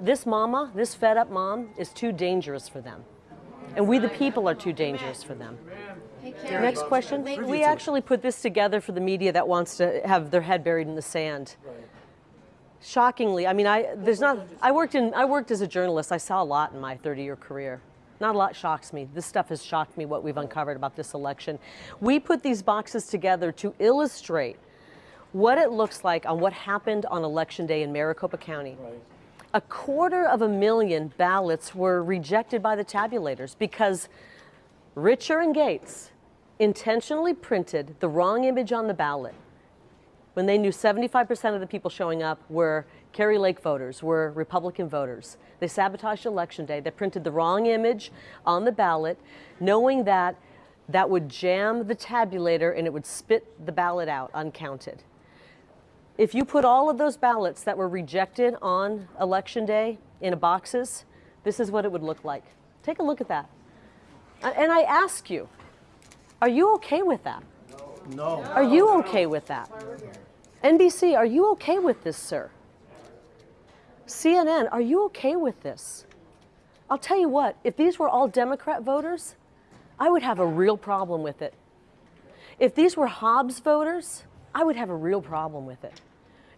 This mama, this fed up mom, is too dangerous for them. And we, the people, are too dangerous for them. Next question. We actually put this together for the media that wants to have their head buried in the sand. Shockingly, I mean, I there's not. I worked in. I worked as a journalist. I saw a lot in my 30-year career. Not a lot shocks me. This stuff has shocked me. What we've uncovered about this election. We put these boxes together to illustrate what it looks like on what happened on election day in Maricopa County. A quarter of a million ballots were rejected by the tabulators because Richer and Gates intentionally printed the wrong image on the ballot when they knew 75% of the people showing up were Kari Lake voters, were Republican voters. They sabotaged election day. They printed the wrong image on the ballot, knowing that that would jam the tabulator and it would spit the ballot out uncounted. If you put all of those ballots that were rejected on election day in boxes, this is what it would look like. Take a look at that. Uh, and I ask you, are you okay with that? No. Are you okay with that? NBC, are you okay with this, sir? CNN, are you okay with this? I'll tell you what, if these were all Democrat voters, I would have a real problem with it. If these were Hobbs voters, I would have a real problem with it.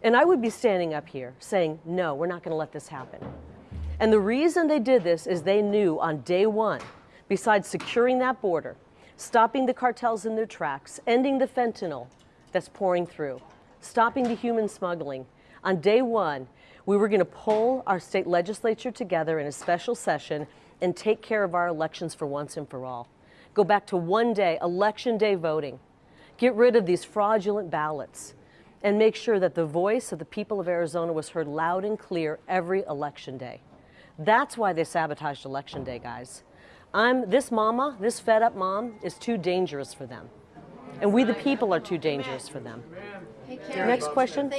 And I would be standing up here saying, no, we're not going to let this happen. And the reason they did this is they knew on day one, besides securing that border, stopping the cartels in their tracks, ending the fentanyl that's pouring through, stopping the human smuggling, on day one, we were going to pull our state legislature together in a special session and take care of our elections for once and for all. Go back to one day, election day voting. Get rid of these fraudulent ballots and make sure that the voice of the people of Arizona was heard loud and clear every election day. That's why they sabotaged election day, guys. I'm this mama, this fed up mom is too dangerous for them. And we the people are too dangerous for them. Next question.